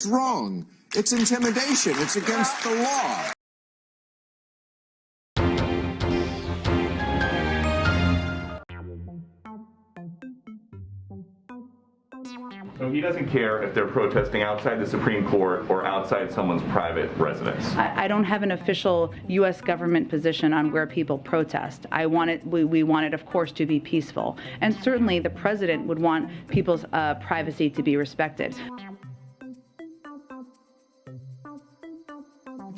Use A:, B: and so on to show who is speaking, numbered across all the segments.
A: It's wrong. It's intimidation. It's against the law.
B: So he doesn't care if they're protesting outside the Supreme Court or outside someone's private residence.
C: I, I don't have an official U.S. government position on where people protest. I want it, we, we want it, of course, to be peaceful. And certainly the president would want people's uh, privacy to be respected.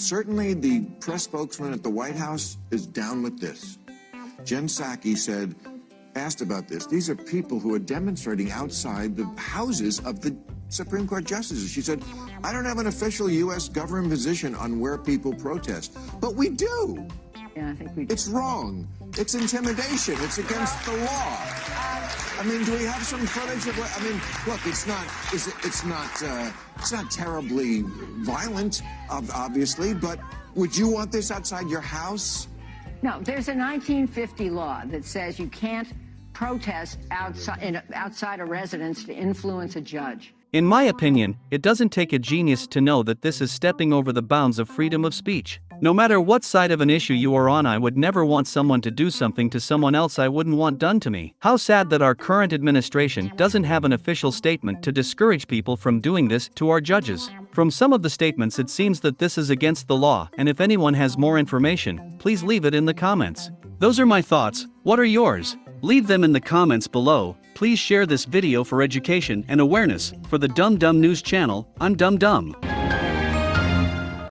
A: Certainly, the press spokesman at the White House is down with this. Jen Psaki said, asked about this. These are people who are demonstrating outside the houses of the Supreme Court justices. She said, I don't have an official U.S. government position on where people protest, but we do.
D: Yeah, I think we
A: It's wrong. It's intimidation. It's against the law. I mean, do we have some footage of what? I mean, look, it's not. Is it, it's not. Uh, it's not terribly violent, obviously. But would you want this outside your house?
D: No, there's a 1950 law that says you can't protest outside in, outside a residence to influence a judge.
E: In my opinion, it doesn't take a genius to know that this is stepping over the bounds of freedom of speech. No matter what side of an issue you are on, I would never want someone to do something to someone else I wouldn't want done to me. How sad that our current administration doesn't have an official statement to discourage people from doing this to our judges. From some of the statements, it seems that this is against the law, and if anyone has more information, please leave it in the comments. Those are my thoughts. What are yours? Leave them in the comments below. Please share this video for education and awareness. For the Dumb Dumb News channel, I'm Dumb Dumb.